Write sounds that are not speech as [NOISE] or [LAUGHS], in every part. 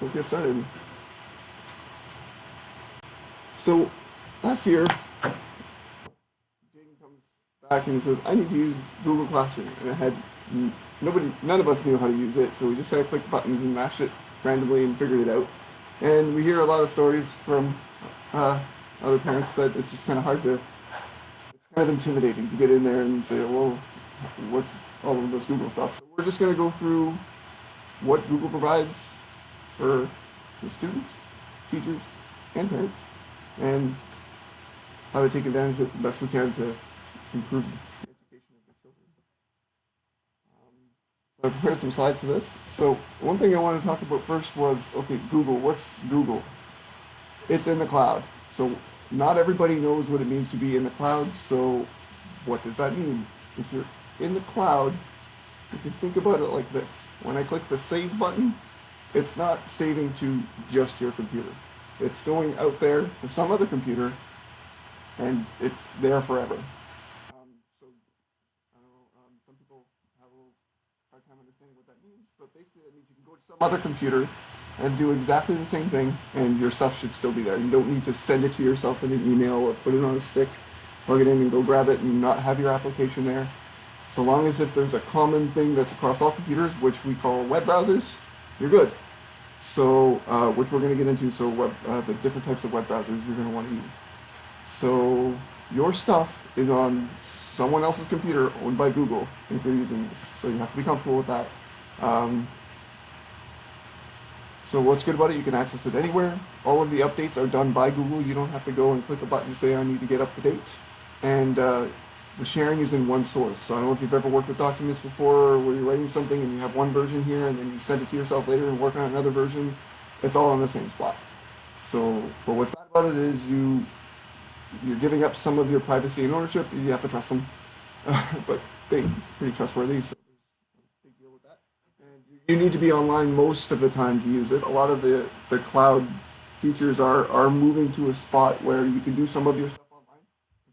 let's get started. So, last year, Jaden comes back and says, I need to use Google Classroom. And I had nobody, none of us knew how to use it, so we just kind of clicked buttons and mashed it randomly and figured it out. And we hear a lot of stories from uh, other parents that it's just kind of hard to, it's kind of intimidating to get in there and say, well, what's all of this Google stuff. So we're just going to go through what Google provides for the students, teachers, and parents, and how to take advantage of it the best we can to improve the education of the children. Um, so I prepared some slides for this. So one thing I wanted to talk about first was, okay, Google, what's Google? It's in the cloud. So not everybody knows what it means to be in the cloud, so what does that mean? If you're in the cloud, you can think about it like this. When I click the save button, it's not saving to just your computer. It's going out there to some other computer, and it's there forever. Um, so, I don't know, um, some people have a little hard time understanding what that means, but basically that means you can go to some other computer and do exactly the same thing, and your stuff should still be there. You don't need to send it to yourself in an email or put it on a stick, plug it in and go grab it and not have your application there. So long as if there's a common thing that's across all computers, which we call web browsers, you're good. So, uh, which we're going to get into, so web, uh, the different types of web browsers you're going to want to use. So, your stuff is on someone else's computer owned by Google if you're using this. So you have to be comfortable with that. Um, so what's good about it, you can access it anywhere. All of the updates are done by Google. You don't have to go and click a button and say, I need to get up to date. And uh, the sharing is in one source. So I don't know if you've ever worked with documents before where you're writing something and you have one version here and then you send it to yourself later and work on another version. It's all on the same spot. So, but what's bad about it is you, you're giving up some of your privacy and ownership. You have to trust them. [LAUGHS] but they pretty trustworthy, so big deal with that. And you need to be online most of the time to use it. A lot of the, the cloud features are, are moving to a spot where you can do some of your stuff online,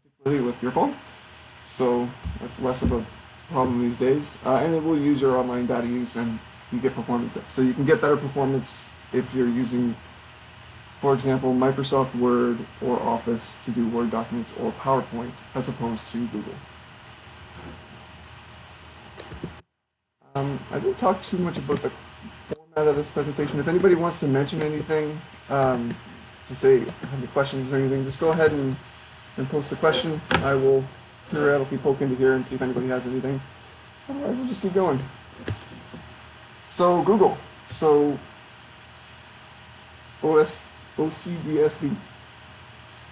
particularly with your phone. So that's less of a problem these days. Uh, and it will use your online data use and you get performance. So you can get better performance if you're using, for example, Microsoft Word or Office to do Word documents or PowerPoint as opposed to Google. Um, I didn't talk too much about the format of this presentation. If anybody wants to mention anything, um, to say have any questions or anything, just go ahead and, and post a question. I will periodically poke into here and see if anybody has anything. Otherwise, we'll just keep going. So Google. So OS, OCDSB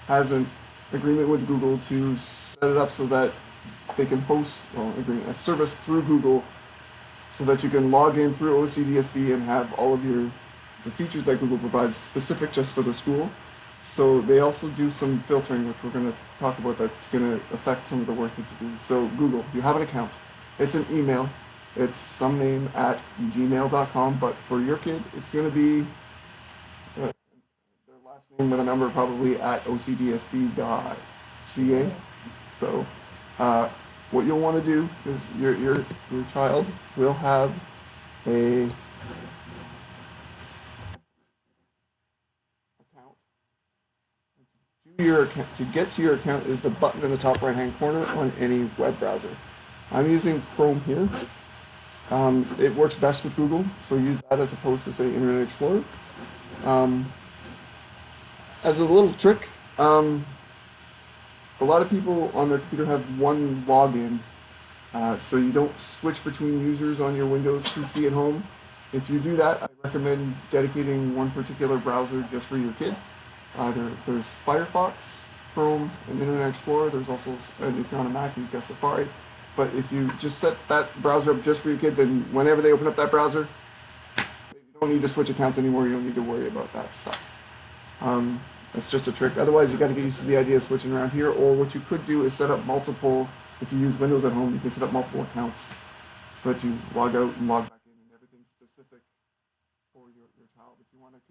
has an agreement with Google to set it up so that they can host well, agreement, a service through Google so that you can log in through OCDSB and have all of your the features that Google provides specific just for the school. So they also do some filtering, which we're going to talk about that's going to affect some of the work that you do. So Google, you have an account. It's an email. It's some name at gmail.com, but for your kid, it's going to be uh, their last name with a number probably at ocdsb.ca. So uh, what you'll want to do is your, your, your child will have a your account, to get to your account is the button in the top right hand corner on any web browser. I'm using Chrome here. Um, it works best with Google, so use that as opposed to say Internet Explorer. Um, as a little trick, um, a lot of people on their computer have one login, uh, so you don't switch between users on your Windows PC at home. If you do that, I recommend dedicating one particular browser just for your kid. Either there's Firefox, Chrome, and Internet Explorer. There's also, and if you're on a Mac, you've got Safari. But if you just set that browser up just for your kid, then whenever they open up that browser, you don't need to switch accounts anymore. You don't need to worry about that stuff. Um, that's just a trick. Otherwise, you got to get used to the idea of switching around here. Or what you could do is set up multiple. If you use Windows at home, you can set up multiple accounts so that you log out and log back in, and everything's specific for your, your child. If you want to,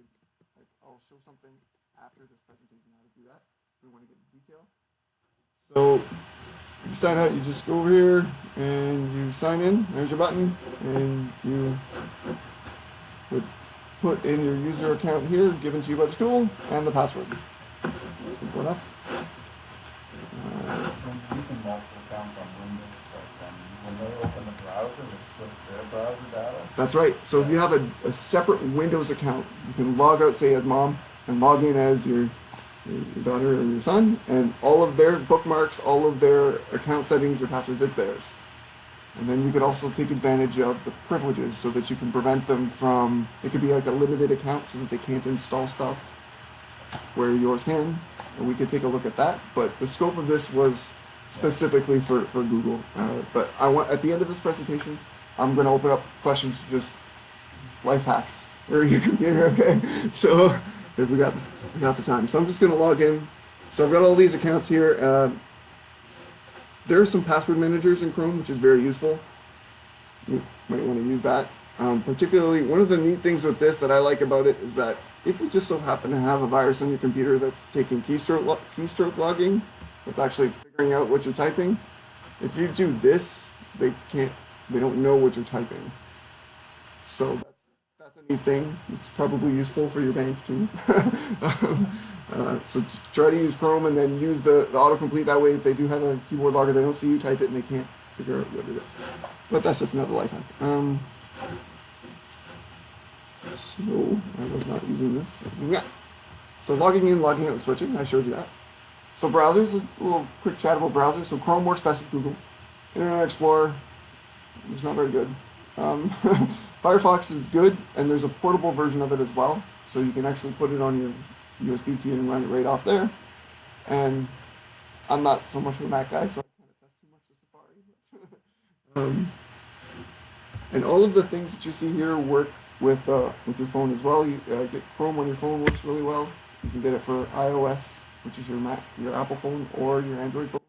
like, I'll show something after this presentation how to do that. If we want to get into detail. So you sign out, you just go over here and you sign in. There's your button, and you would put in your user account here, given to you by the school, and the password. Simple enough. So when using multiple accounts on Windows, like, um, when they open the browser, it's just their browser data? That's right. So if you have a, a separate Windows account, you can log out, say, as mom, and log in as your, your daughter or your son, and all of their bookmarks, all of their account settings, their passwords, it's theirs. And then you could also take advantage of the privileges so that you can prevent them from, it could be like a limited account so that they can't install stuff where yours can. And we could take a look at that. But the scope of this was specifically for, for Google. Uh, but I want, at the end of this presentation, I'm going to open up questions just life hacks for your computer, okay? So if we got, we got the time. So I'm just going to log in. So I've got all these accounts here. Uh, there are some password managers in Chrome, which is very useful. You might want to use that. Um, particularly, one of the neat things with this that I like about it is that if you just so happen to have a virus on your computer that's taking keystroke, lo keystroke logging, that's actually figuring out what you're typing, if you do this, they can't, they don't know what you're typing. So that's, that's a neat thing. It's probably useful for your bank too. [LAUGHS] um, uh, so try to use Chrome and then use the, the autocomplete. That way, if they do have a keyboard logger, they don't see you type it and they can't figure out what it is. But that's just another life hack. Um, so I was not using this. That. So logging in, logging out, switching. I showed you that. So browsers, a little quick chat about browsers. So Chrome works best with Google. Internet Explorer is not very good. Um, [LAUGHS] Firefox is good, and there's a portable version of it as well. So you can actually put it on your USB key and run it right off there. And I'm not so much of a Mac guy, so I kind of test too much of Safari. [LAUGHS] um, and all of the things that you see here work with uh, with your phone as well. You uh, get Chrome on your phone works really well. You can get it for iOS, which is your Mac, your Apple phone, or your Android phone.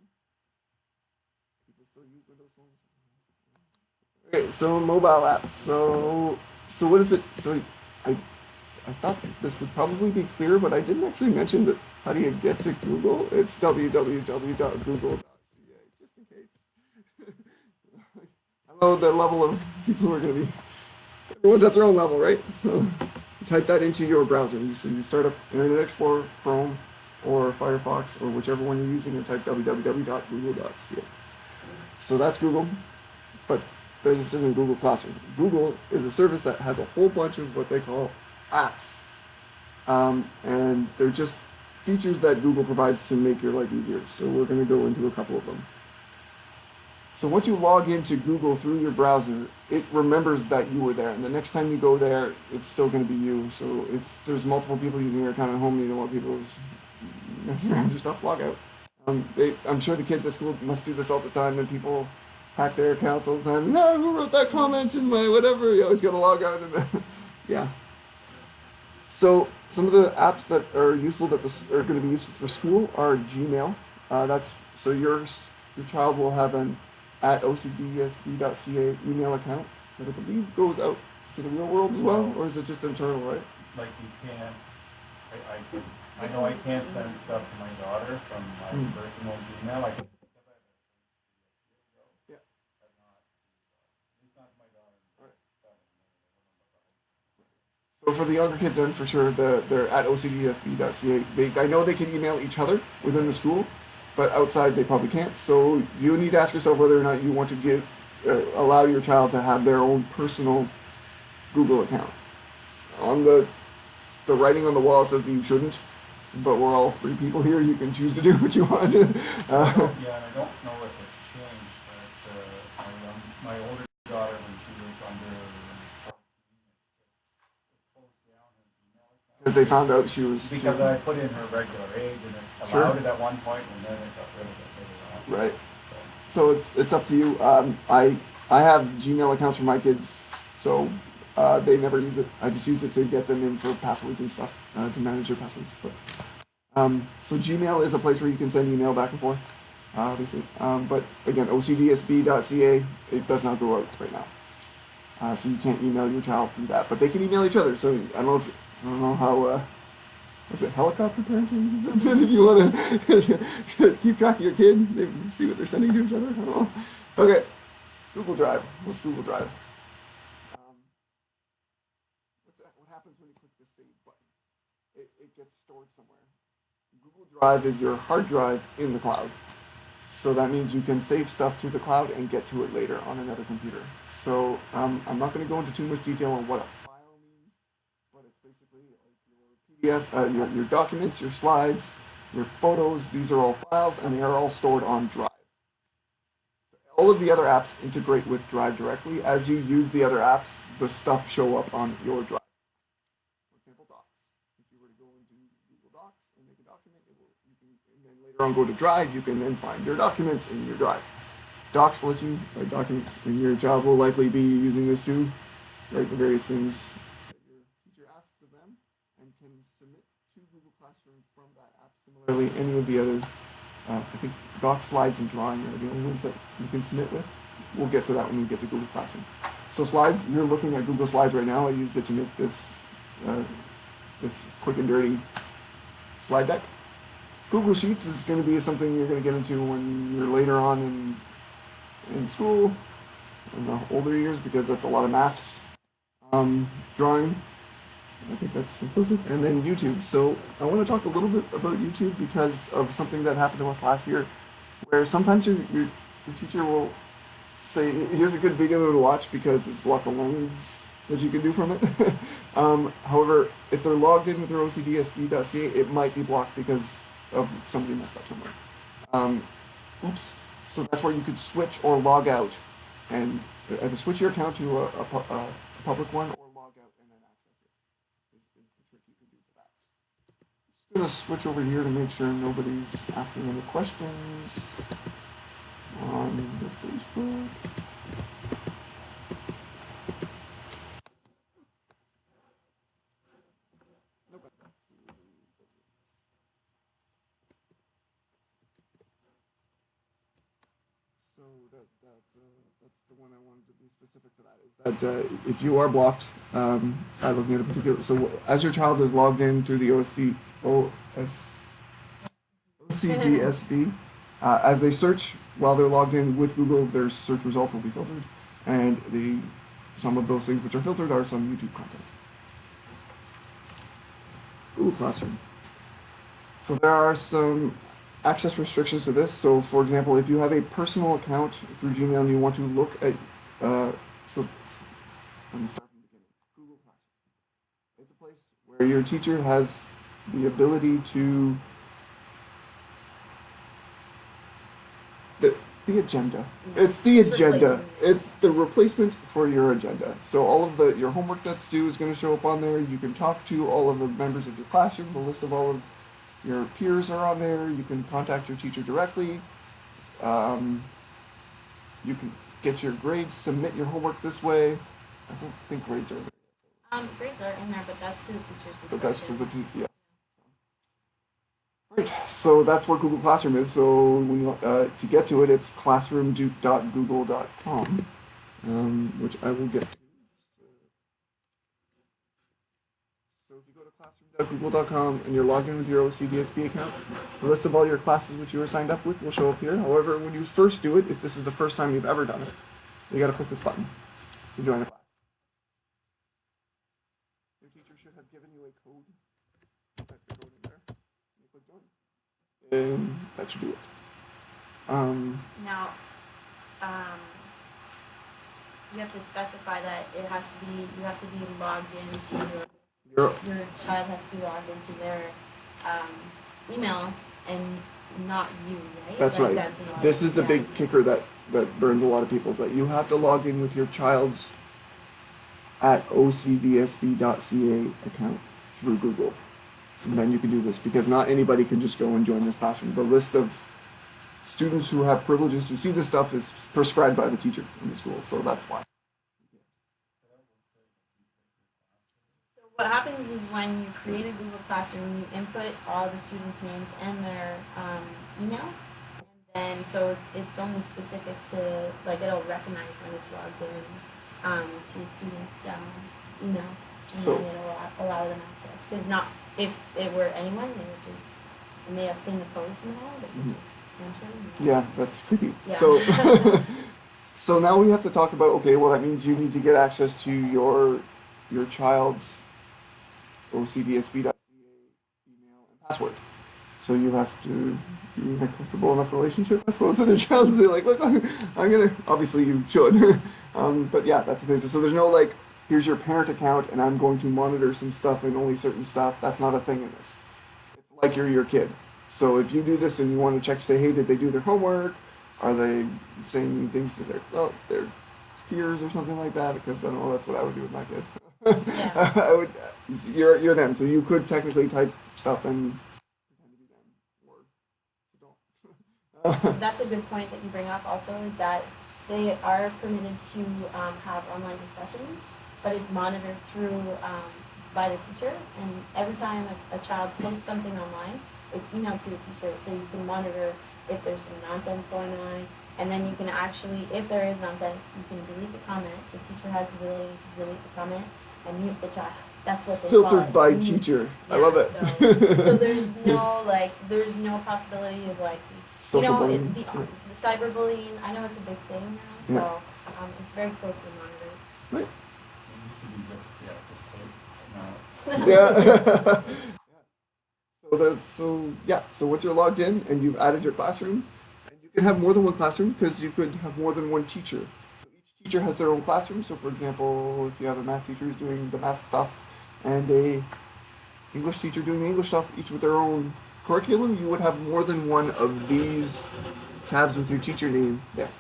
People still use Windows phones. Okay, so mobile apps. So so what is it? So I I thought this would probably be clear, but I didn't actually mention that. How do you get to Google? It's www.google.ca, just in case. [LAUGHS] I know the level of people who are going to be. Everyone's at their own level, right? So type that into your browser. So you start up Internet Explorer, Chrome, or Firefox, or whichever one you're using, and type www.google.ca. So that's Google, but this isn't Google Classroom. Google is a service that has a whole bunch of what they call apps. Um, and they're just features that Google provides to make your life easier. So we're going to go into a couple of them. So once you log into Google through your browser, it remembers that you were there. And the next time you go there, it's still going to be you. So if there's multiple people using your account at home, you don't want people messing around your stuff, log out. Um, they, I'm sure the kids at school must do this all the time, and people hack their accounts all the time. No, who wrote that comment in my whatever? You always got to log out, and then, [LAUGHS] yeah. So some of the apps that are useful that this are going to be useful for school are Gmail. Uh, that's so your your child will have an at ocdsb.ca email account that I believe goes out to the real world as well, or is it just internal, right? Like you can't, I, I can, I know I can't send stuff to my daughter from my Hmm. personal Gmail, I can. Yeah. But not, at least not to my daughter. Alright. Seven, So for the younger kids, then for sure, the, they're at ocdsb.ca. They, I know they can email each other within the school, but outside they probably can't. So you need to ask yourself whether or not you want to give, uh, allow your child to have their own personal Google account. On the the writing on the wall says that you shouldn't, but we're all free people here. You can choose to do [LAUGHS] what you want. Uh, Yeah, and I don't know if it's changed, but, uh, my young, my older daughter, when she was under fourteen, it closed down her email account. Because they found out she was too- Because I put in her regular age and it Sure. allowed it at one point and then it got rid of it later on. right. So, So it's it's up to you. Um, I I have Gmail accounts for my kids, so uh, they never use it. I just use it to get them in for passwords and stuff uh, to manage their passwords. But um, so Gmail is a place where you can send email back and forth, uh, obviously. Um, but again, ocdsb.ca it does not go out right now, uh, so you can't email your child through that. But they can email each other. So I don't know if I don't know how. Uh, was it helicopter parenting? [LAUGHS] if you want to [LAUGHS] keep track of your kid, maybe see what they're sending to each other. I don't know. Okay, Google Drive. What's Google Drive? Um, what's that? What happens when you click the save button. It, it gets stored somewhere. Google Drive is your hard drive in the cloud. So that means you can save stuff to the cloud and get to it later on another computer. So um, I'm not going to go into too much detail on what basically like your PDF, uh, your, your documents, your slides, your photos. These are all files, and they are all stored on Drive. All of the other apps integrate with Drive directly. As you use the other apps, the stuff show up on your Drive. For example, Docs. If you were to go into Google Docs and make a document, will, you can, and then later on go to Drive, you can then find your documents in your Drive. Docs let you, or documents, and your job will likely be using this too, write the various things that your teacher asks of them, and can submit to Google Classroom from Similarly, any of the other uh, I think doc slides and drawing are the only ones that you can submit with. We'll get to that when we get to Google Classroom. So slides, you're looking at Google Slides right now. I used it to make this uh, this quick and dirty slide deck. Google Sheets is going to be something you're going to get into when you're later on in in school, in the older years, because that's a lot of maths, um, drawing, I think that's implicit. And then YouTube. So I want to talk a little bit about YouTube because of something that happened to us last year, where sometimes your, your, your teacher will say, here's a good video to watch because there's lots of learnings that you can do from it. [LAUGHS] um, however, if they're logged in with their OCDSB.ca, it might be blocked because of somebody messed up somewhere. Um, oops. So that's where you could switch or log out and either switch your account to a, a, a public one or log out and then access it is, is the trick you can do for that. Just gonna switch over here to make sure nobody's asking any questions on the Facebook. Nope. So that that uh, that's the one I wanted to be specific to that is that uh, if you are blocked um, by looking at a particular so as your child is logged in through the OSD OS OCDSB uh, as they search while they're logged in with Google their search results will be filtered and the some of those things which are filtered are some YouTube content. Google Classroom. So there are some access restrictions to this. So, for example, if you have a personal account through Gmail and you want to look at, uh, so let me start from the beginning. Google Classroom. It's a place where your teacher has the ability to the the agenda. It's the It's agenda. It's the replacement for your agenda. So all of the your homework that's due is going to show up on there. You can talk to all of the members of your classroom. The list of all of your peers are on there. You can contact your teacher directly. Um, you can get your grades, submit your homework this way. I don't think grades are there. Um, grades are in there, but that's to the teacher's discretion. But that's discretion. the, the yes. Right. So that's what Google Classroom is. So when you, uh, to get to it, it's classroom.google.com, um, which I will get to. So if you go to classroom.google.com and you're logged in with your OCDSB account, the list of all your classes which you were signed up with will show up here. However, when you first do it, if this is the first time you've ever done it, you got to click this button to join a class. Your teacher should have given you a code. Type the code in there. You click join. And that should do it. Um, Now, um, you have to specify that it has to be, you have to be logged into your, your child has to be logged into their, um, email and not you, right? that's Like, right. That's This is the yeah. big kicker that, that burns a lot of people is that you have to log in with your child's at ocdsb.ca account through Google. And then you can do this because not anybody can just go and join this classroom. The list of students who have privileges to see this stuff is prescribed by the teacher in the school, so that's why. What happens is when you create a Google Classroom, you input all the students' names and their um, email, and then so it's it's only specific to like it'll recognize when it's logged in um, to the students' um, email, and So- then it'll allow, allow them access. Because not if it were anyone, they would just and they obtain the codes and all, they could Mhm. just enter. Yeah, that's creepy. Yeah. So, [LAUGHS] [LAUGHS] so now we have to talk about okay. Well, that means you need to get access to your your child's ocdsb.ca email and password. So you have to be in a comfortable enough relationship, I suppose, with your child to say like, look, I'm gonna. Obviously, you should, [LAUGHS] um, but yeah, that's the thing. So there's no like, here's your parent account, and I'm going to monitor some stuff and only certain stuff. That's not a thing in this. It's like you're your kid. So if you do this and you want to check, say, hey, did they do their homework? Are they saying things to their well, their peers or something like that? Because I don't know. That's what I would do with my kid. Yeah. [LAUGHS] I would. You're you're them, so you could technically type stuff and pretend to be them, or you don't. That's a good point that you bring up also is that they are permitted to um, have online discussions, but it's monitored through um, by the teacher. And every time a, a child posts something online, it's emailed to the teacher, so you can monitor if there's some nonsense going on. And then you can actually, if there is nonsense, you can delete the comment. The teacher has the ability to delete the comment and mute the child. That's what they Filtered it, by mute. teacher. I love it. So, so there's no like, there's no possibility of like you know, bullying. it, the, the cyberbullying, I know it's a big thing now, so um, it's very closely monitored. It used to be just, yeah, just play, now it's. [LAUGHS] Yeah. so that's so yeah. So once you're logged in and you've added your classroom, and you can have more than one classroom because you could have more than one teacher. Teacher has their own classroom. So for example, if you have a math teacher who's doing the math stuff, and a English teacher doing the English stuff, each with their own curriculum, you would have more than one of these tabs with your teacher name there.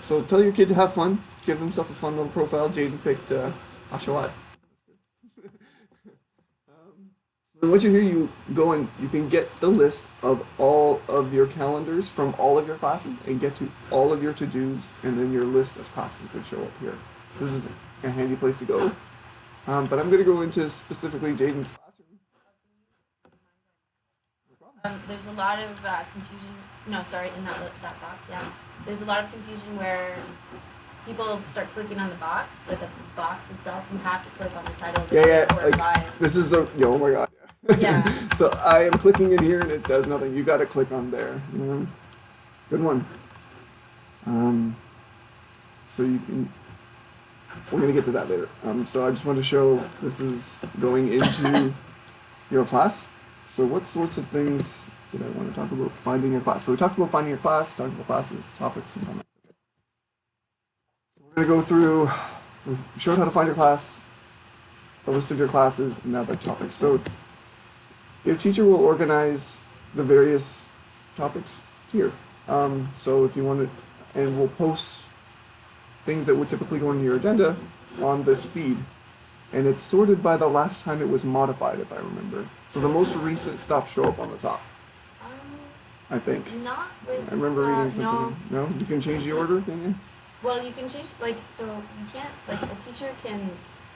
So tell your kid to have fun. Give themselves a fun little profile. Jaden picked uh. Um, so then once you're here, you go and you can get the list of all of your calendars from all of your classes and get to all of your to-dos, and then your list of classes would show up here. This is a handy place to go. Um, but I'm going to go into specifically Jaden's classroom. Um, there's a lot of uh, confusion. No, sorry, in that that box, yeah. There's a lot of confusion where people start clicking on the box, but the box itself, you have to click on the title Yeah, yeah, like- This is a oh my god. Yeah. [LAUGHS] so I am clicking in here and it does nothing. You got to click on there. You know? Good one. Um, so you can. We're gonna get to that later. Um, so I just want to show this is going into [LAUGHS] your class. So what sorts of things did I want to talk about finding your class? So we talked about finding your class, talked about classes, topics, and comments. So we're gonna go through. We've showed how to find your class, a list of your classes, and now the topics. So your teacher will organize the various topics here. Um, so if you want to, and we'll post things that would typically go into your agenda on this feed. And it's sorted by the last time it was modified, if I remember. So the most recent stuff show up on the top, Um, I think. not with. I remember uh, reading something. No. No, you can change the order, can you? Well, you can change like so you can't like a teacher can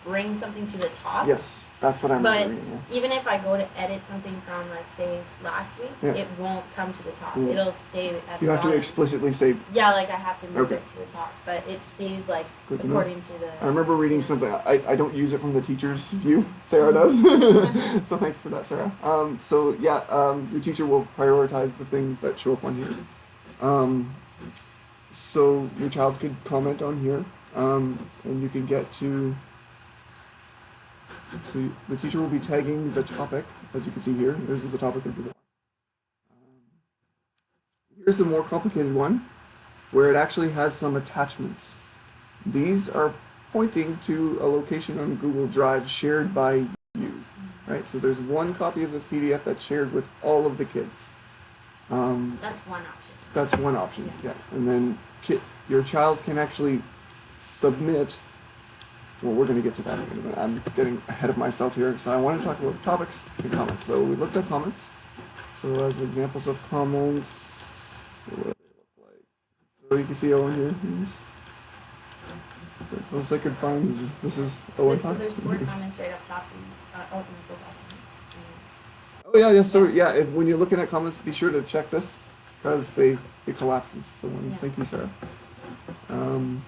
bring something to the top. Yes, that's what I remember But reading. yeah. even if I go to edit something from like say last week, Yeah. it won't come to the top. Yeah. It'll stay at the You have to explicitly say. Yeah, like I have to move Okay. it to the top, but it stays like Good to according to the. I remember reading something. I, I don't use it from the teacher's view. [LAUGHS] Sarah does. [LAUGHS] [LAUGHS] so thanks for that, Sarah. Um, so yeah, um, your teacher will prioritize the things that show up on here. Um, so your child could comment on here, um, and you can get to. So the teacher will be tagging the topic, as you can see here. This is the topic of the. Um, here's a more complicated one, where it actually has some attachments. These are pointing to a location on Google Drive shared by you, right? So there's one copy of this PDF that's shared with all of the kids. Um, That's one option. that's one option, Yeah. yeah. And then your child can actually submit. Well, we're going to get to that in a minute. I'm getting ahead of myself here. So I want to talk about topics and comments. So we looked at comments. So as examples of comments, what do they look like? So you can see Owen here. The closest I could find is this is Owen. so there's four comments right up top. And, uh, oh, go back. Oh yeah, yeah. So yeah, if when you're looking at comments, be sure to check this because they it collapses the ones. Yeah. Thank you, Sarah. Um,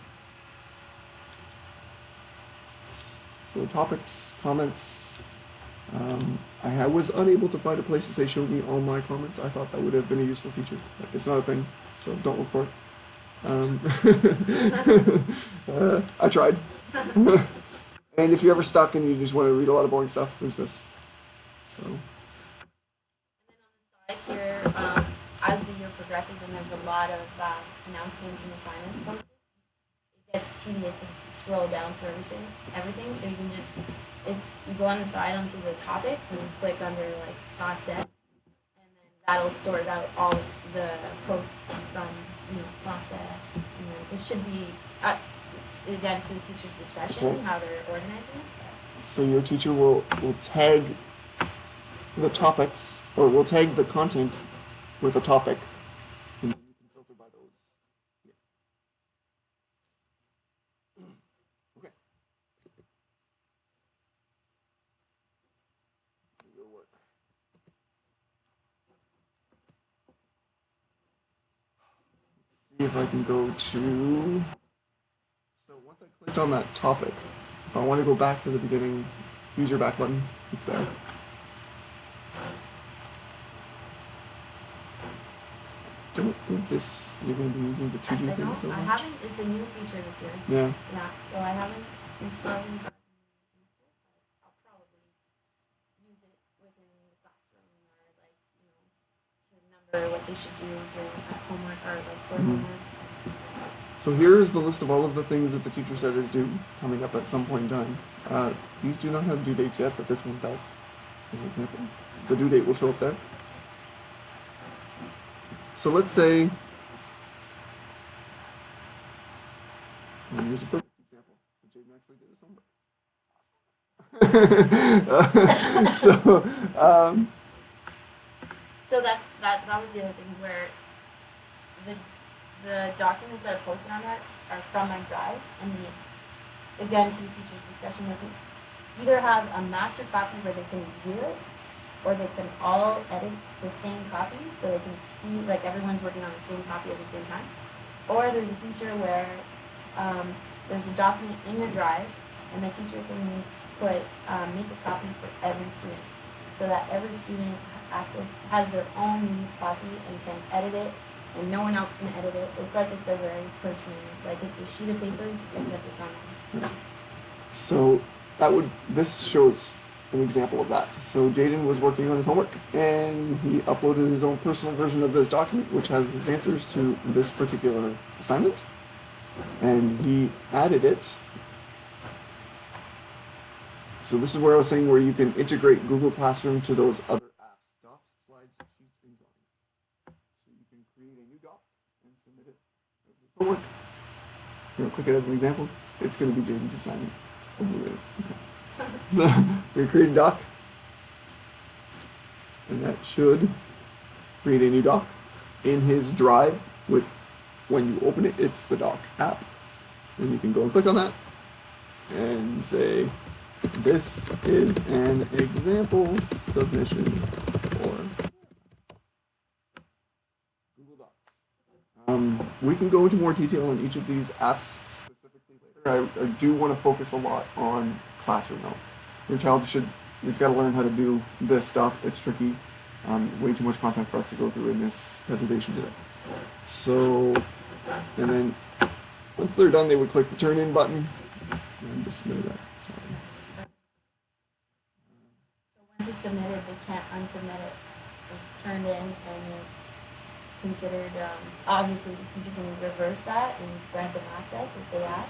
topics, comments. Um, I ha- was unable to find a place to say show me all my comments. I thought that would have been a useful feature. It's not a thing, so don't look for it. Um, [LAUGHS] uh, I tried. [LAUGHS] And if you're ever stuck and you just want to read a lot of boring stuff, there's this. So um, as the year progresses and there's a lot of um, announcements and assignments it gets tedious scroll down through everything, everything. So you can just, if you go on the side onto the topics and click under like class set, and then that'll sort out all the posts from you know class set. And then it should be uh, again to the teacher's discretion So- how they're organizing it. so your teacher will will tag the topics or will tag the content with a topic. And you can filter by those. Yeah. Okay. So it'll work. Let's see if I can go to. So once I clicked on that topic, if I want to go back to the beginning, use your back button. It's there. Don't think this you're going to be using the to do I thing don't- so I much. haven't. It's a new feature this year. Yeah. Yeah, so I haven't installed it, but I'll probably use it within the classroom or like, you know, to they should do at homework or like for Mhm. homework. So here is the list of all of the things that the teacher said is due coming up at some point in time. Uh, these do not have due dates yet, but this one does. As an example. The due date will show up there. So let's say. and here's a perfect example. So Jaden actually did his homework. [LAUGHS] so, um, So that's, that, that was the other thing where the, the documents that are posted on that are from my drive and the, again, to the teacher's discussion, they either have a master copy where they can view it or they can all edit the same copy so they can see, like everyone's working on the same copy at the same time. Or there's a feature where um, there's a document in your drive and the teacher can put, um, make a copy for every student so that every student access has their own unique copy and can edit it and no one else can edit it. It's like it's a very personal, like it's a sheet of paper except it's on So that would this shows an example of that. So Jaden was working on his homework and he uploaded his own personal version of this document, which has his answers to this particular assignment, and he added it. So this is where I was saying where you can integrate Google Classroom to those other apps, docs, slides, sheets, and drawings. So you can create a new doc and submit it as this homework. You know, click it as an example. It's going to be Jaden's assignment. Okay. [LAUGHS] So we create a doc, and that should create a new doc in his drive. With when you open it, it's the doc app, and you can go and click on that and say, "This is an example submission for Google Docs." Um, we can go into more detail on each of these apps specifically later. I, I do want to focus a lot on classroom though. Your child should, he's got to learn how to do this stuff. It's tricky. Um, way too much content for us to go through in this presentation today. So, and then once they're done, they would click the turn in button. And just submit that. Sorry. So once it's submitted, they can't unsubmit it. It's turned in and it's considered, um, obviously the teacher can reverse that and grant them access if they ask.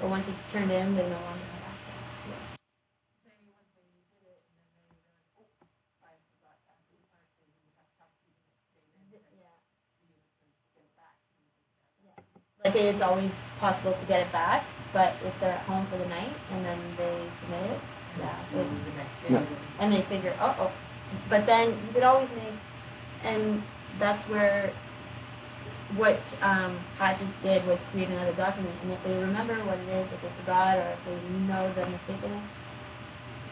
But once it's turned in, they no longer have access to it. Like it's always possible to get it back, but if they're at home for the night and then they submit it, yeah, it's Yeah. and they figure, oh, oh. But then you could always make, and that's where what um, just did was create another document. And if they remember what it is, if they forgot, or if they know the mistake in it,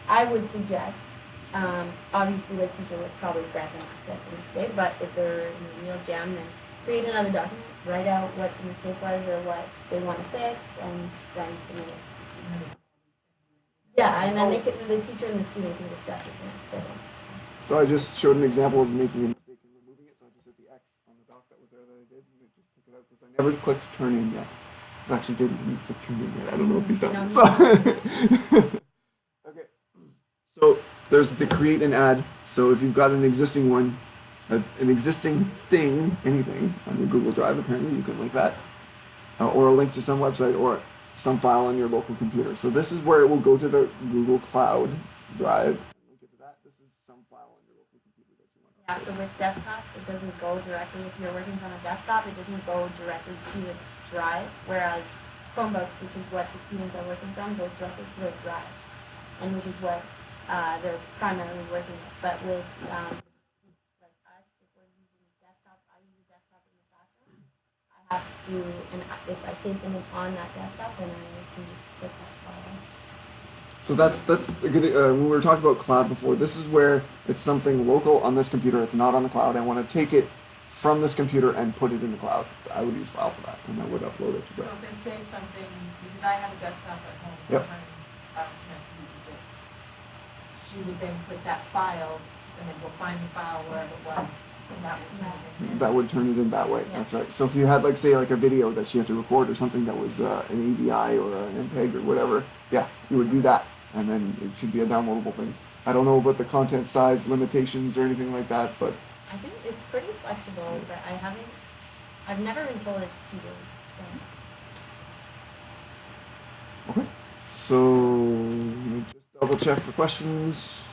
I would suggest, um, obviously the teacher would probably grant them access to the mistake, but if they're in a real jam, then create another document, write out what the mistake was or what they want to fix, and then submit it. Yeah, and then they could, the teacher and the student can discuss it. So I just showed an example of making a mistake and removing it. So I just hit the X on the doc that was there that I did, and it just took it out because I never clicked turn in yet. I Actually, didn't put turn in yet. I don't know if he's done. No, So- [LAUGHS] okay. So there's the create and add. So if you've got an existing one, an existing thing, anything on your Google Drive, apparently you can link that, uh, or a link to some website or some file on your local computer. So this is where it will go to the Google Cloud Drive. Link it to that. This is some file on your local computer that you want. to Yeah, upload. So with desktops, it doesn't go directly, if you're working from a desktop, it doesn't go directly to the drive, whereas Chromebooks, which is what the students are working from, goes directly to their drive, and which is what uh, they're primarily working with. But with um, like us, if we're using desktop, I use a desktop in the classroom, I have to, and if I save something on that desktop, then I can just put that file. So that's that's a good. Uh, when we were talking about cloud before, this is where it's something local on this computer. It's not on the cloud. I want to take it from this computer and put it in the cloud. I would use file for that, and I would upload it to So Drive. if they save something, because I have a desktop at home, Yep. sometimes um, Smith uses it. She would then put that file, and then go find the file wherever it was, and that would turn it in. That would turn it in that way. Yeah. That's right. So if you had like say like a video that she had to record or something that was uh, an AVI or an MPEG or whatever, yeah, you would do that, and then it should be a downloadable thing. I don't know about the content size limitations or anything like that, but I think it's pretty flexible, but I haven't, I've never been told it's too big. so. Okay. So let me just double check for questions.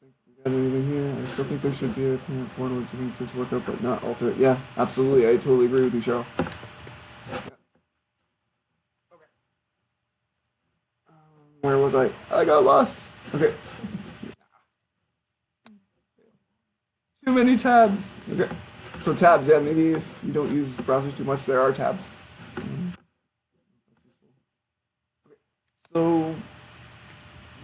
Think we got anything here. I still think there should be a parent portal to make this work out, but not alter it. Yeah, absolutely. I totally agree with you, Cheryl. Yeah. Okay. Um, where was I? I got lost. Okay. Too many tabs. Okay. So tabs, yeah, maybe if you don't use browsers too much, there are tabs. So,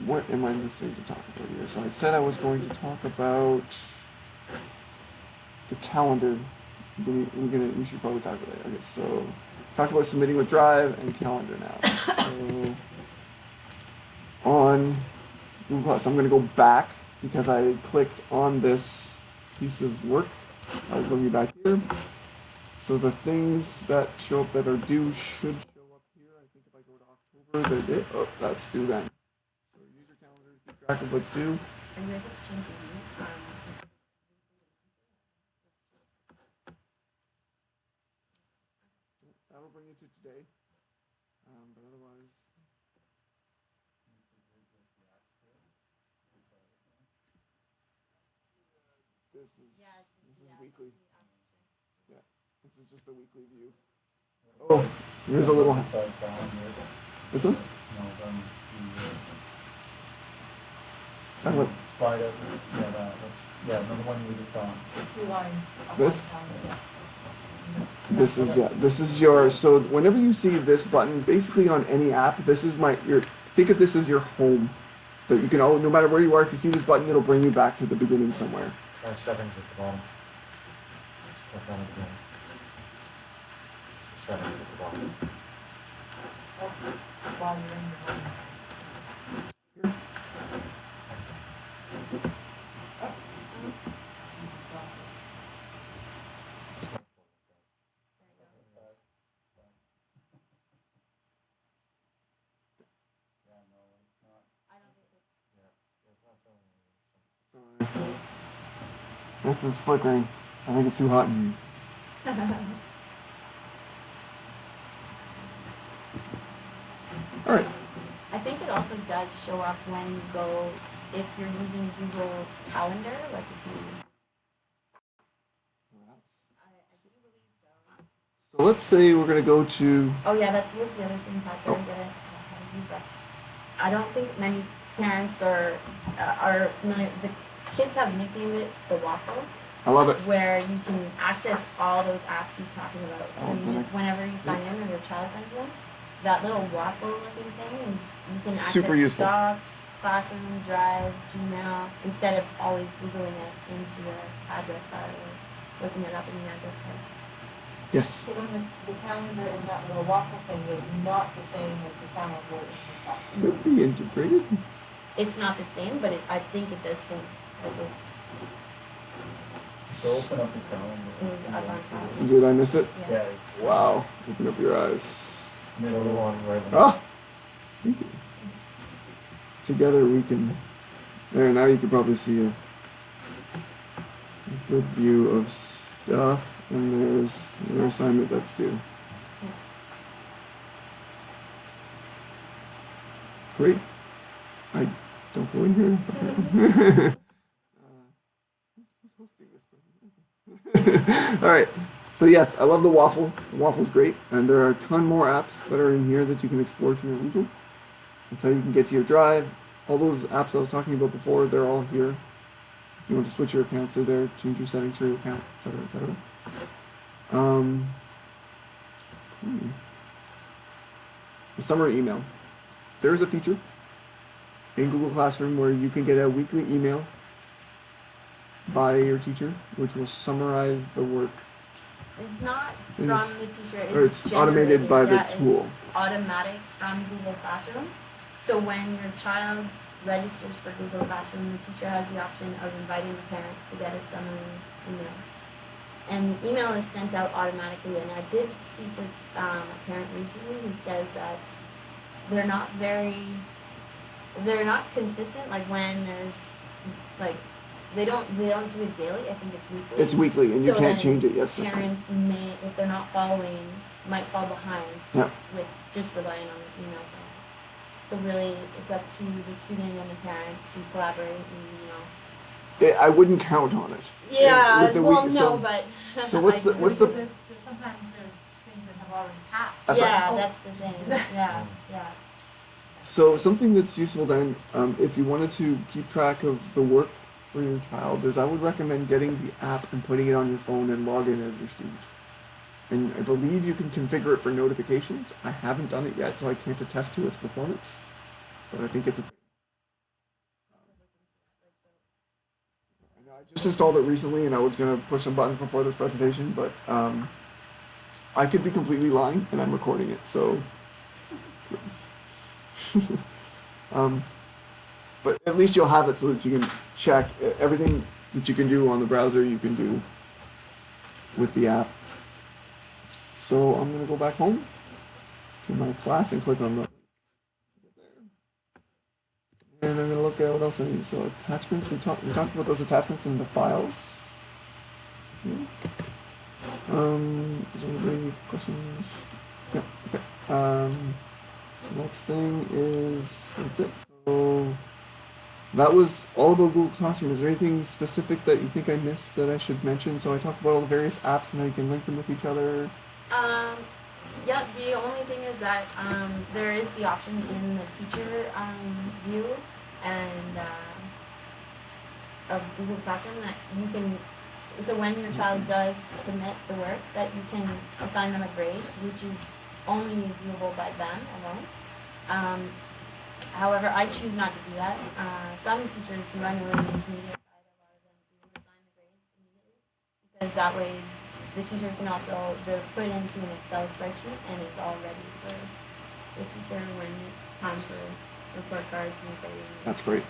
what am I missing to talk about here? So I said I was going to talk about the calendar. Gonna, we're gonna, we should probably talk about it. Okay, so talk about submitting with Drive and calendar now. So on Google Plus, I'm gonna go back because I clicked on this piece of work. I'll bring you back here. So the things that show up that are due should show up here. I think if I go to October, they're due. Oh, that's due then. So user calendar to keep track of what's due. Are you able to change the view? Um, That'll bring you to today. Um, but otherwise. This is yeah, it's just this the is app- weekly. the app. This is just the weekly view. Oh, oh here's a little. Besides This one. no, then the, That one. slide up, yeah, that, yeah, the one you just on. Two lines. This? This is yeah. This is your so whenever you see this button, basically on any app, this is my your think of this as your home. So you can oh no matter where you are, if you see this button, it'll bring you back to the beginning somewhere. Try settings at the bottom. Again. Settings at the bottom. Anything. This is flickering. I think it's too hot in here. All right. I think it also does show up when you go, if you're using Google Calendar, like if you, I, I do believe so. So let's say we're gonna go to Oh yeah, that was the other thing, sorry, Oh. get it, how to use that. I don't think many parents are, uh, are familiar, the kids have nicknamed it the waffle, I love it. where you can access all those apps he's talking about. So Oh, you just, whenever you sign in or your child signs in, that little waffle looking thing is, you can Super access useful. Docs, Classroom, Drive, Gmail, instead of always Googling it into your address bar or looking it up in the address bar. Yes. So then the, the calendar and that little waffle thing is not the same as the calendar in the Should be integrated. It's not the same, but it, I think it does sync. Like it's, So open up your calendar. Is up. Did I miss it? Yeah, Wow. Open up your eyes. middle Middle one. one, right Ah! Together we can. There, now you can probably see a, a good view of stuff, and there's your assignment that's due. Great. I don't go in here [LAUGHS] [LAUGHS] who's hosting this presentation? [LAUGHS] All right. So yes, I love the waffle. The waffle's great, and there are a ton more apps that are in here that you can explore to your leisure. That's how you can get to your drive. All those apps I was talking about before, they're all here. If you want to switch your accounts, they're there. Change your settings for your account, etc., etc. Um, hmm. The summer email. There is a feature in Google Classroom where you can get a weekly email by your teacher, which will summarize the work It's not It's- from the teacher, it's or it's automated by the tool. automatic from Google Classroom. So when your child registers for Google Classroom, the teacher has the option of inviting the parents to get a summary email. And the email is sent out automatically, and I did speak with um, a parent recently who says that they're not very, they're not consistent, like when there's, like, they don't, they don't do it daily, I think it's weekly. It's weekly, and you can't change it. Yes, that's right. Parents may, if they're not following, might fall behind Yeah. with just relying on the email side. So really, it's up to the student and the parent to collaborate and, you know. I- I wouldn't count on it. Yeah, with the well, week- no, so- but. [LAUGHS] so what's the- what's the- There's, there's sometimes there's things that have already passed. That's right. Yeah, Oh. that's the thing, [LAUGHS] yeah, yeah. So something that's useful then, um, if you wanted to keep track of the work for your child, is I would recommend getting the app and putting it on your phone and log in as your student. And I believe you can configure it for notifications. I haven't done it yet, so I can't attest to its performance. But I think it's. A, I just installed it recently, and I was gonna push some buttons before this presentation, but um, I could be completely lying, and I'm recording it, so. [LAUGHS] um, but at least you'll have it so that you can check everything that you can do on the browser. You can do with the app. So I'm gonna go back home to my class and click on the. And I'm gonna look at what else I need. So attachments. We talked. We talked about those attachments in the files. Yeah. Um. Is there any questions? Yeah. Okay. Um. So next thing is that's it. So that was all about Google Classroom. Is there anything specific that you think I missed that I should mention? So I talked about all the various apps and how you can link them with each other. Um, yeah, the only thing is that, um, there is the option in the teacher, um, view and, uh, of Google Classroom that you can, so when your child does submit the work, that you can assign them a grade, which is only viewable by them alone. Um, however, I choose not to do that. Uh, some teachers who I know the intermediate side, a lot of them do assign the grades immediately. Because that way the teachers can also, they're put into an Excel spreadsheet and it's all ready for the teacher when it's time for report cards and grading. That's great.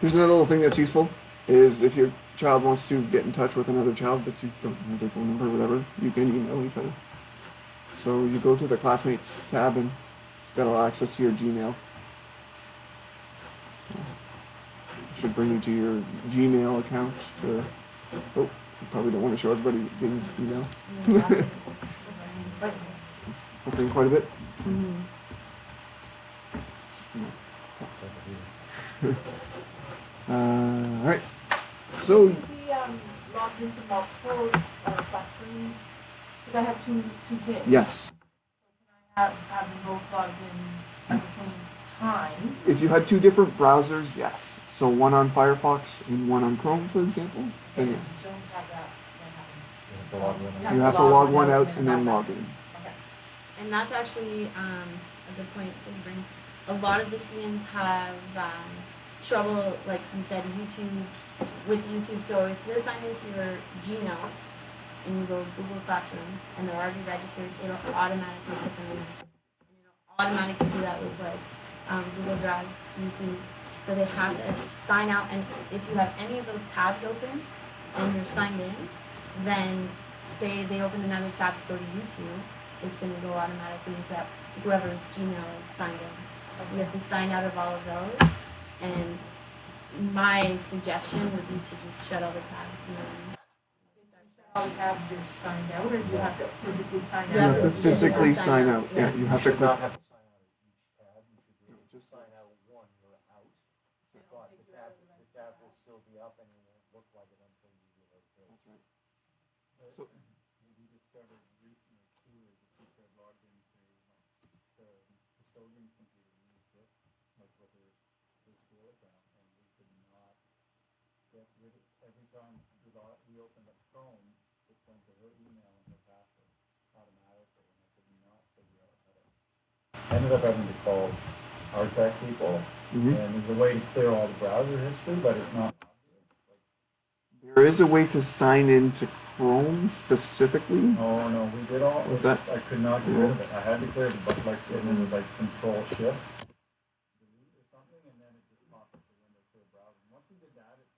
Here's another little thing that's useful is if your child wants to get in touch with another child but you don't have their phone number or whatever, you can email each other. So you go to the classmates tab and got all access to your Gmail. So should bring you to your Gmail account to oh, you probably don't want to show everybody James' email. [LAUGHS] Opening quite a bit. Mhm. [LAUGHS] Uh, all right. So we, um, log into multiple, uh, classrooms, because I have two, two kids. yes, Have, have them both logged in at the same time. if you had two different browsers, yes. So one on Firefox and one on Chrome, for example, then yes. Don't have that, that happens. You have to log in. You have to log one out and then log in. Okay. And that's actually um, a good point to bring. A lot of the students have um, trouble, like you said, YouTube with YouTube. So if you're signed into your Gmail and you go Google Classroom and they're already registered, it'll automatically put them in. And it'll automatically do that with like um, Google Drive, YouTube. So they have to sign out, and if you have any of those tabs open, and you're signed in, then say they open another tab to go to YouTube, it's gonna go automatically into that, whoever's Gmail is signed in. You have to sign out of all of those, and my suggestion would be to just shut all the tabs and then. All you're signed out, or you have to physically sign out? You You have to to physically sign sign out, out. Yeah, yeah. you have to should click. not have to sign out of each tab, you should be able to Just- sign out one, you're out. But the tab, the tab will still be up and it won't look like it until you do it. That's right. But So- what we discovered recently too is the teacher had logged into like, the custodian's computer and used it, like with her, her school account, and we could not get rid of, every time we log, we opened up Chrome, it went to her email and her password automatically, and I could not figure out how to. I Ended up having to call our tech people, Mhm. and there's a way to clear all the browser history, but it's not There is a way to sign into Chrome specifically. Oh, no, we did all, Was that- I could not get rid of it, I had to clear it, but like, and it was like control shift. Delete or something, and then it just popped the window to a browser, once we did that, it,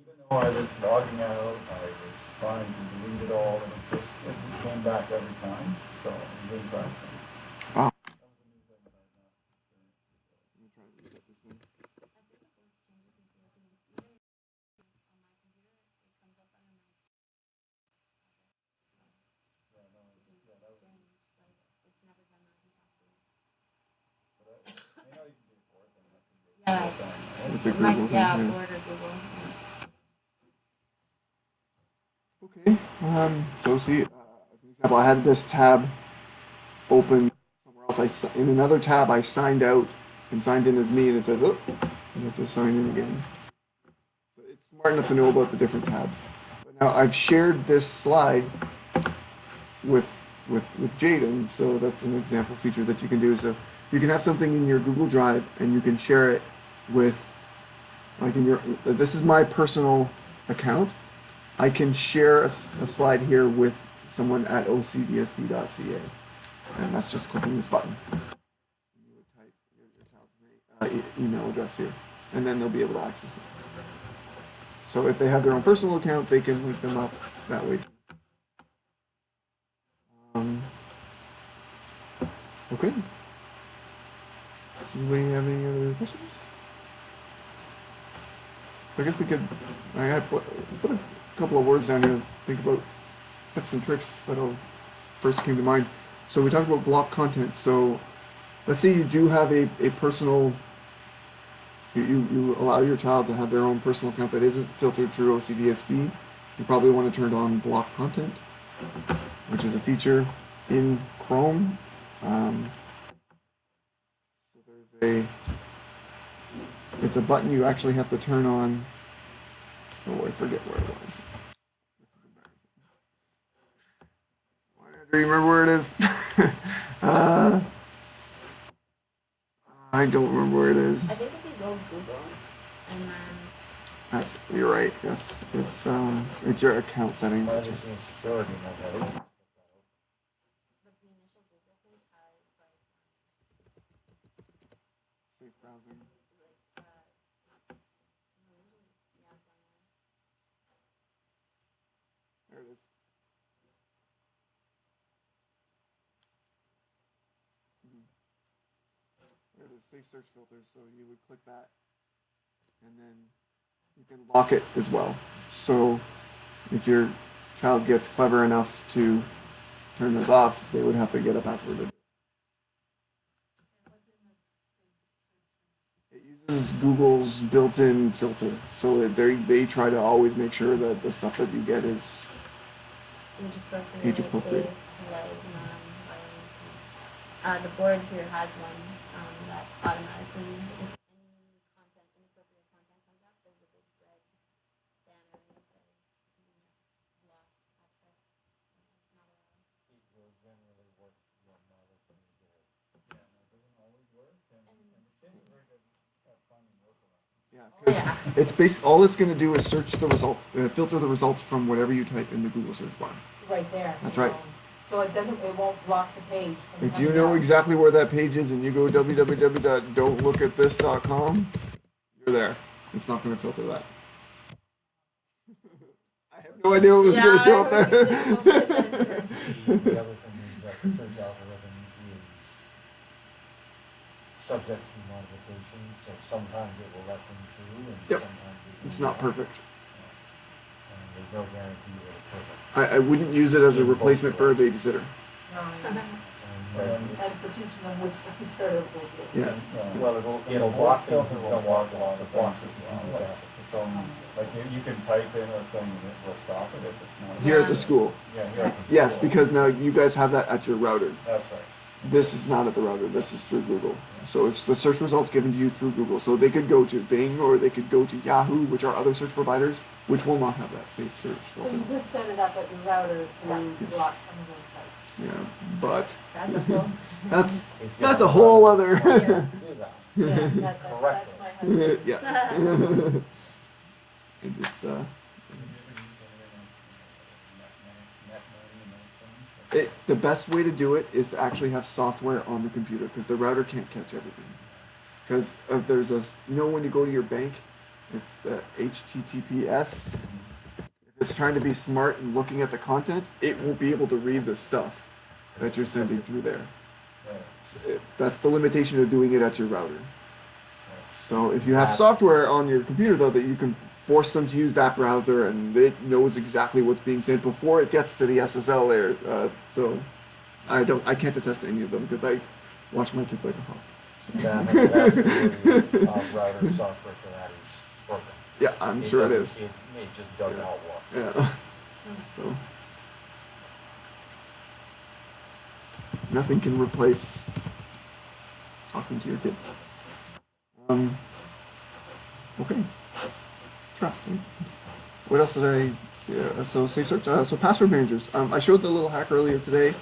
even though I was logging out, I was trying to delete it all, and it just, it came back every time, so it was interesting. Wow. That was a new thing that I've not experienced before. Let me try to reset this thing. Yeah, no, yeah, that was, but I, you know, you can do it for it, then that can be. Yeah. It's a might- Google thing, Yeah. Google. Okay. Um, so see, uh, as an example, I had this tab open somewhere else. I in another tab I signed out and signed in as me, and it says, "Oh, I have to sign in again." So it's smart enough to know about the different tabs. But now I've shared this slide with with with Jaden, so that's an example feature that you can do. So you can have something in your Google Drive and you can share it with, like in your. This is my personal account. I can share a slide here with someone at ocdsb.ca. And that's just clicking this button. You would type your, child's uh, email address here, and then they'll be able to access it. So if they have their own personal account, they can link them up that way. Um, okay. Does anybody have any other questions? I guess we could. I put, put a couple of words down here. Think about tips and tricks that first came to mind. So we talked about block content. So let's say you do have a, a personal. You, you, you allow your child to have their own personal account that isn't filtered through OCDSB. You probably want to turn on block content, which is a feature in Chrome. Um, so there's a it's a button you actually have to turn on. Oh, I forget where it was. This is embarrassing. Why do you remember where it is? [LAUGHS] uh, I don't remember where it is. I think if you go Google and then That's, you're right. Yes, it's um, it's your account settings. That's Privacy right. and security, no better. but the initial Google page has like Safe browsing. uh, yeah, There it is. Mhm. There it is, safe search filters. So you would click that, and then you can lock it as well. So if your child gets clever enough to turn this off, they would have to get a password. it. Uses Google's built-in filter, so they they try to always make sure that the stuff that you get is age appropriate. Uh, the board here has one um, that automatically, if any content, inappropriate content comes up, there's a big red banner and it says, you know, block access, not allowed. It will generally work well now that you do it. Yeah, no, it doesn't always work, and, and the kids are very good at finding workarounds. Yeah, Oh, 'cause yeah. it's basic. All it's going to do is search the result, uh, filter the results from whatever you type in the Google search bar. Right there. That's right. So it doesn't, it won't block the page. from If you coming know up. exactly where that page is and you go www.don'tlookatthis.com, you're there. It's not going to filter that. [LAUGHS] I have no idea what was Yeah, going to show I up there. gonna say, what was [LAUGHS] it? The, the other thing is that the search algorithm is subject to modification, so sometimes it will let things through and Yep. sometimes it It's not perfect. And there's no guarantee that it's perfect. I, I wouldn't use it as a replacement for a babysitter. And, And, for teaching them which side's better. Yeah. Well, it'll, It'll block things, things it that will don't block want a lot of the things blocks if if you you do do that. that. Its own, like you, you can type in a thing and it will stop it if it's not. Here at the school. Yeah, here at the Yes, school. because now you guys have that at your router. That's right. This is not at the router. This is through Google. So it's the search results given to you through Google. So they could go to Bing or they could go to Yahoo, which are other search providers, which will not have that safe search So filter. you could set it up at your router to Yes. block some of those sites. Yeah, but That's a whole, [LAUGHS] that's [LAUGHS] if you that's a don't whole other. to [LAUGHS] do that. yeah, that, that, that's my husband. yeah. and it's uh, it, the best way to do it is to actually have software on the computer because the router can't catch everything. Because uh, there's a s- you know when you go to your bank, it's the HTTPS. If it's trying to be smart and looking at the content, it won't be able to read the stuff that you're sending through there. So it, that's the limitation of doing it at your router. So if you have software on your computer though that you can force them to use that browser and it knows exactly what's being sent before it gets to the SSL layer. Uh, so I don't, I can't attest to any of them because I watch my kids like a hawk. So. The vast majority of router software for that is yeah, I'm sure it is. It, it just does not work. Yeah. [LAUGHS] So nothing can replace talking to your kids. Um. Okay. Trust me. What else did I? Yeah, so say search. Uh, so password managers. Um, I showed the little hack earlier today,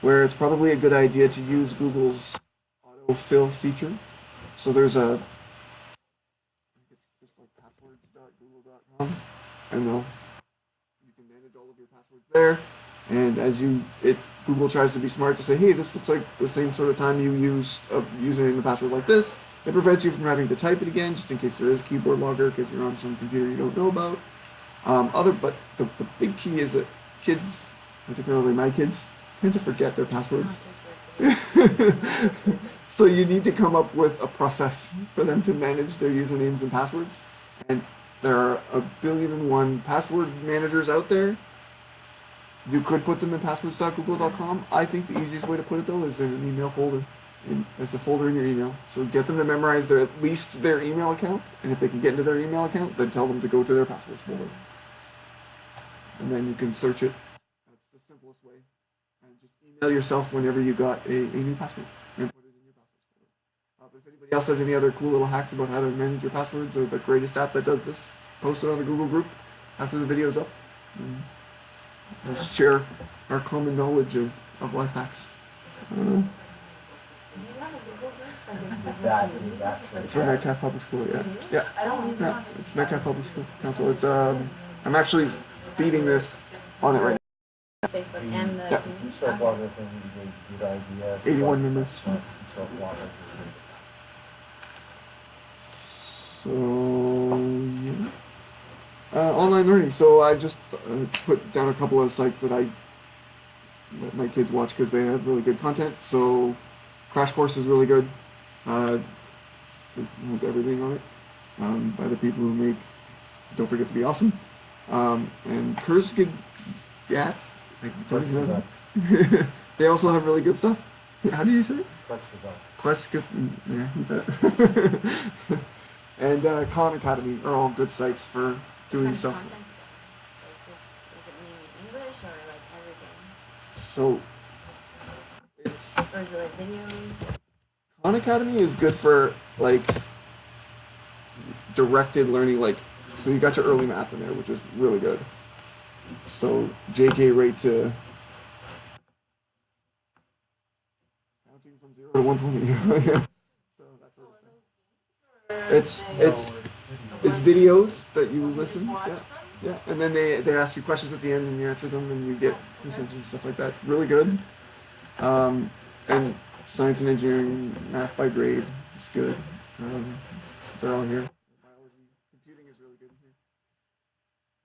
where it's probably a good idea to use Google's autofill feature. So there's a. I think it's just like passwords.google.com, and they'll you can manage all of your passwords there. And as you, it Google tries to be smart to say, hey, this looks like the same sort of time you used a username and password like this. It prevents you from having to type it again, just in case there is a keyboard logger because you're on some computer you don't know about. Um, other, but the, the big key is that kids, particularly my kids, tend to forget their passwords. [LAUGHS] so you need to come up with a process for them to manage their usernames and passwords. And there are a billion and one password managers out there. You could put them in passwords.google.com. I think the easiest way to put it though is in an email folder. In, as a folder in your email. So get them to memorize their at least their email account, and if they can get into their email account, then tell them to go to their passwords folder. And then you can search it. That's the simplest way. And just email yourself whenever you got a, a new password and put it in your passwords folder. Uh, but if anybody else has any other cool little hacks about how to manage your passwords or the greatest app that does this, post it on the Google group after the video's up. And we'll share our common knowledge of, of life hacks. Uh, Do you have a Google group? That, that. it's from Metcalfe Public School, yeah. Yeah, I don't use yeah, it. it's Metcalfe Public School Council. It's um, I'm actually feeding this on it right Facebook and the Yeah. community. Start blogger thing is a good idea. 81 members. Start, start blogger. So yeah, uh, online learning. So I just uh, put down a couple of sites that I let my kids watch because they have really good content. So Crash Course is really good. Uh, it has everything on it um, by the people who make Don't Forget to Be Awesome. Um, and Kurzgesagt, even [LAUGHS] they also have really good stuff. How do you say it? Go. Quest, yeah, who's that? [LAUGHS] and uh, Khan Academy are all good sites for doing stuff. Content? Like just, it English or like everything? So, it's. Or is it like videos? Khan Academy is good for like directed learning, like, so you got your early math in there, which is really good. So, JK rate to. Counting from zero to 120. [LAUGHS] it's. It's it's videos that you listen. Yeah. Yeah, and then they, they ask you questions at the end and you answer them and you get stuff like that. Really good. Um, and science and engineering, math by grade is good. Um, they're all here.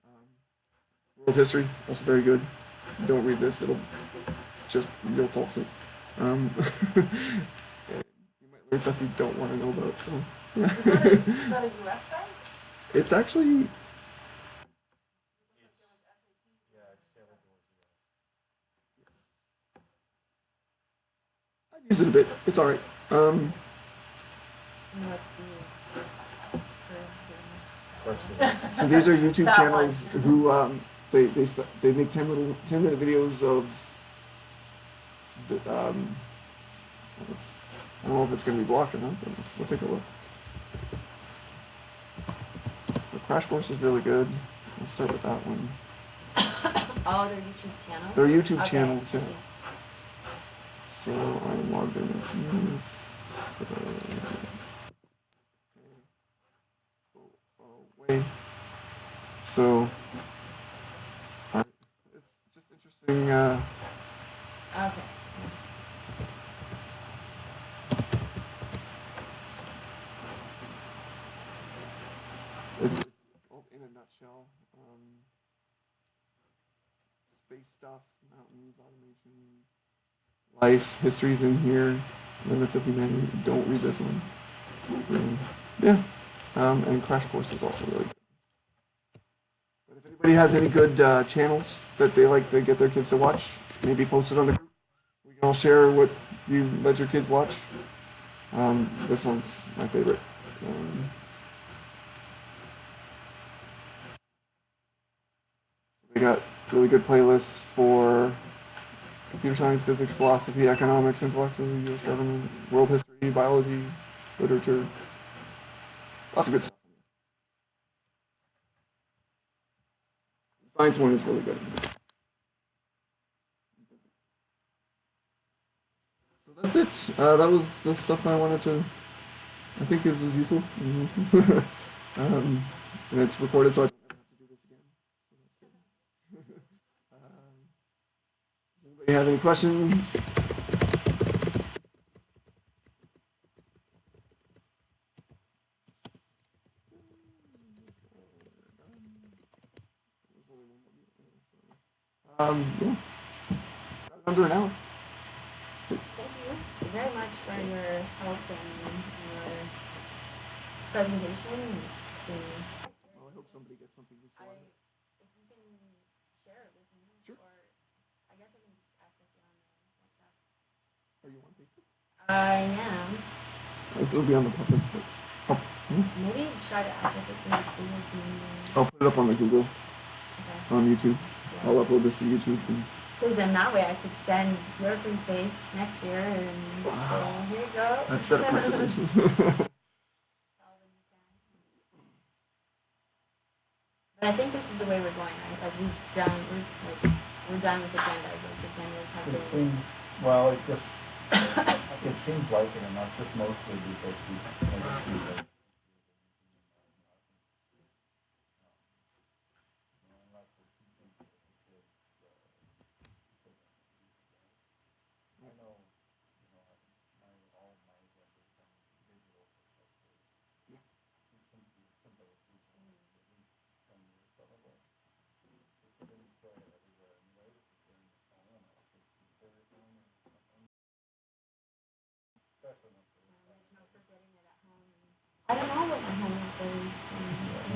Um, World history, also very good. Don't read this; it'll just you'll fall asleep. Um, [LAUGHS] you might learn stuff you don't want to know about. So Is that a, is that a US site? it's actually Yeah, it's tailored towards the I use it a bit. It's all right. Um, And what's the first thing? So these are YouTube [LAUGHS] channels who um, they they they make ten little ten minute videos of the um. I don't know if it's going to be blocked or not, but let's, we'll take a look. So Crash Course is really good. Let's start with that one. [COUGHS] Oh, their YouTube channel? Their YouTube Okay, channels, yeah. So I'm logged in as. So it's just interesting. Uh, Okay. it's, it's all Um, space stuff, mountains, automation, life, history's in here. Limits of humanity. Don't read this one. Um, yeah. Um, and Crash Course is also really good. But if anybody has any good uh, channels that they like to get their kids to watch, maybe post it on the group. We can all share what you let your kids watch. Um, this one's my favorite. Um, they got really good playlists for computer science, physics, philosophy, economics, intellectual, U.S. government, world history, biology, literature. Lots of good stuff. The science one is really good. So that's it. Uh, that was the stuff I wanted to. I think is useful. [LAUGHS] um, and it's recorded, so I don't ever have to do this again. So that's good. um, anybody have any questions? Um, yeah. Under an hour. Thank you very much for your help and your presentation. Well, I hope somebody gets something useful. I, out of it. if you can share it with me, Sure. or I guess I can just access it on the WhatsApp. Are you on Facebook? I am. It'll be on the public. but I'll, hmm? Maybe try to access it through Google I'll put it up on the Google, Okay. on YouTube. I'll upload this to YouTube. And, Because then that way I could send your free face next year and Wow. say, here you go. I've set a precedent. Tell them you can. But I think this is the way we're going, right? Like we've done, we're like, we're done with agendas. Like agendas have It been. seems, well, it just, it seems like it, and that's just mostly because we make it too late. Unless we're teaching the kids, uh, because I know, you know, my, all my agendas from digital perspective. Yeah. Since, we- since I was teaching, at least ten years probably. Just because you carry it everywhere anyway, if you're carrying your phone, or if you carry your phone or something. Especially once they're Um, There's no forgetting it at home. I don't know what my homework is. and- Yeah, I'm back in. Right. Yeah. But I was having this conversation with my, my daughter, Kate, the other day, where she has, they, some of her classes use Google Classroom too, but it's, she still forgets that she has homework. And she honestly isn't thinking about it, not like she's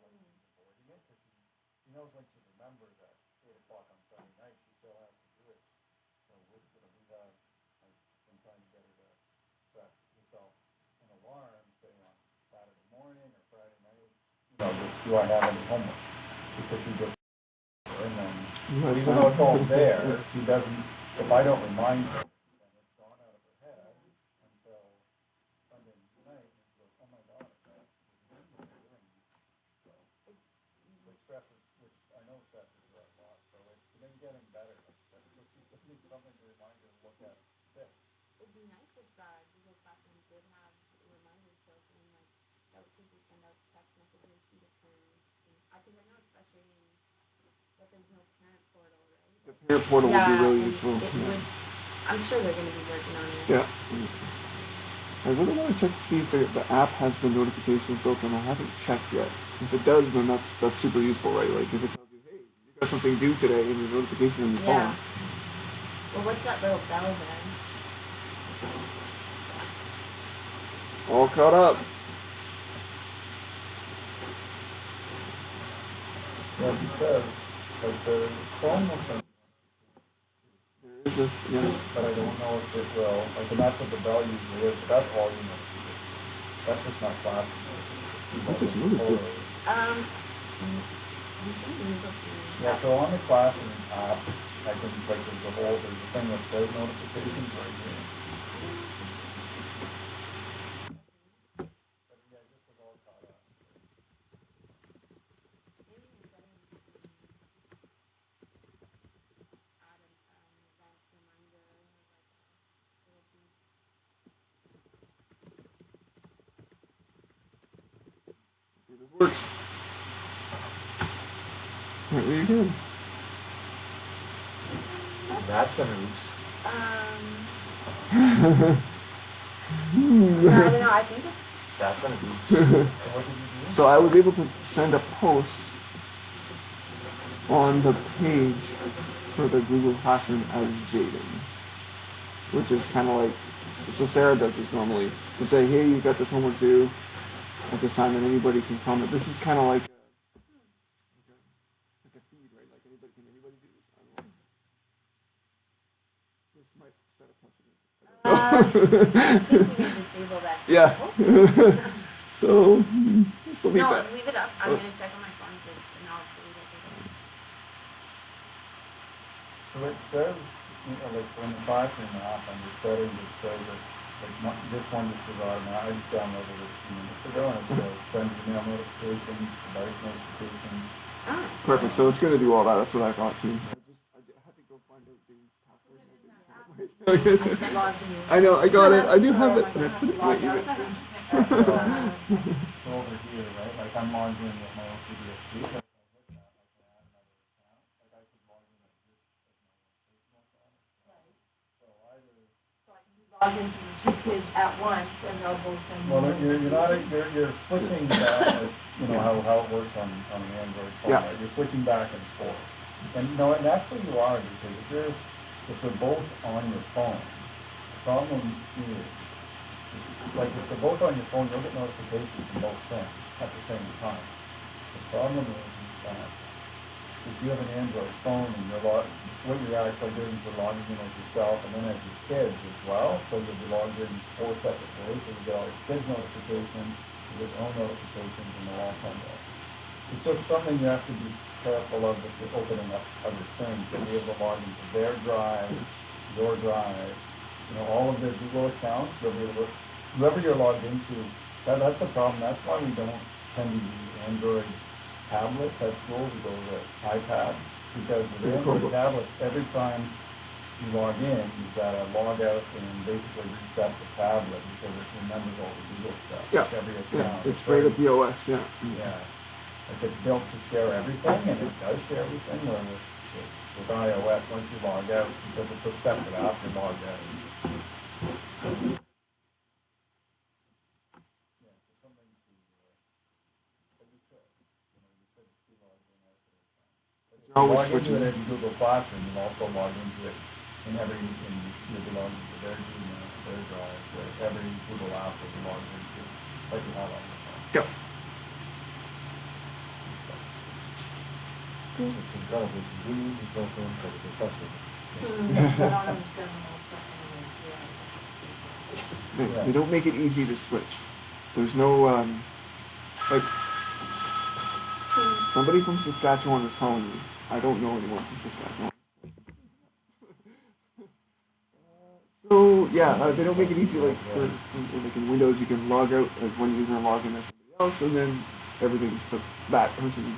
avoiding it, because she, she knows when she remembers at eight o'clock on Sunday night, she still has to do it. So we're, you know, we've had, I've been trying to get her to set herself an alarm, say on Saturday morning or Friday night, you know, just, do I have any homework? Because she just, and then, Last even though it's all there, she doesn't, if I don't remind her, then it's gone out of her head until Sunday night, and she goes, oh my God, I was doing. So, which stresses, which I know stresses her a lot, so it's been getting better, but so she's gonna need something to remind her to look at this. It'd be nice if uh, Google Classroom did have reminders built in, like that we could just send out text messages to the parents. And, I know especially that there's no parent portal, right? The parent portal would be really useful. Yeah. would, I'm sure they're gonna be working on it. Yeah. I really want to check to see if the, the app has the notifications built in. I haven't checked yet. If it does, then that's that's super useful, right? Like if it tells you, hey, you got something due today, and your notification on your Yeah. phone. Well, what's that little bell then? All caught up. Yeah, because, like, the phone will send, There is a yes. but I don't know if it will, like, and that's what the bell usually is, but that's all you know. That's just not flashing. I just noticed this. Um, you should be able to. Yeah, so on the classroom app, I can, like, there's a whole, there's a thing that says notifications right here. But yeah, this is all caught up. Maybe in settings you can add an, um, advanced reminder or like a little beep. See if this works. Right, there you go. That's a news. Um, yeah, I don't know, I think That's a news. So what did you do? So I was able to send a post on the page for the Google Classroom as Jaden, which is kind of like so Sarah does this normally to say, hey, you got this homework due at this time, and anybody can comment. This is kind of like like like a feed, right? Like anybody can anybody do this. I don't know. This might set a precedent. Uh, I I don't know. think we need disable that. Yeah. [LAUGHS] Oh. [LAUGHS] so still need No, that. leave it up, I'm Oh. gonna check on my phone if it's an obsolete or something. So it says, you know, like, so in the classroom app, under settings, it says that, like, one- this one just provided, and I just downloaded it a few minutes ago, and it says send email notifications, device notifications. Oh. Perfect. So it's gonna do all that. That's what I thought too. I just I d- had to go find out Dave's password. I didn't set it right. [LAUGHS] I lost [LAUGHS] you. I know. I got it. I do have it. my And I put it in my email. Uh, So over here, right, like, I'm logged in with my OCDSB, but if I hit that, I can add another account, like, I could log in as this, as my personal account. So either, So I can be logged into the two kids at once and they'll both send me. well, you're, you're not, you're, you're switching back, you know, how, how it works on, on an Android phone, Yeah. right? You're switching back and forth. And, you know, and actually you are, because if you're, if they're both on your phone, the problem is, like, if they're both on your phone, you'll get notifications from both things at the same time. The problem is, is that if you have an Android phone and you're log, what you're actually doing is you're logging in as yourself and then as your kids as well, so you'll be logged in four separate ways, so you get all your kids' notifications, you get your own notifications, and they'll all come there. It's just something you have to be careful of if you're opening up other things, to be Yes. able to log into their drive, Yes. your drive, you know, all of their Google accounts, you'll be able to, whoever you're logged into, that, that's the problem, that's why we don't tend to use Android tablets at school, we go with iPads, because Android tablets, every time you log in, you've gotta log out and basically reset the tablet, because it remembers all the Google stuff, Yeah, like every Yeah, it's right at the OS. Yeah. Yeah, like it's built to share everything, and it does share everything, where with, with- with iOS, once you log out, because it's a separate app, you log out. Yeah, so something to, uh, but you could, you know, you could be logged in as an account. But if you Always log into switching. it in Google Classroom, you'll also log into it in every, in, you'll be logged into their Gmail, their Drive, their, every Google app that you log into, like you have on your phone. Yep. It's incredibly convenient, it's also incredibly frustrating. Hmm, I don't understand the whole stuff anyways, yeah. They, Yeah. they don't make it easy to switch. There's no um, like somebody from Saskatchewan is calling me. I don't know anyone from Saskatchewan. So yeah, uh, they don't make it easy. Like for like in Windows, you can log out as one user and log in as somebody else, and then everything's for that person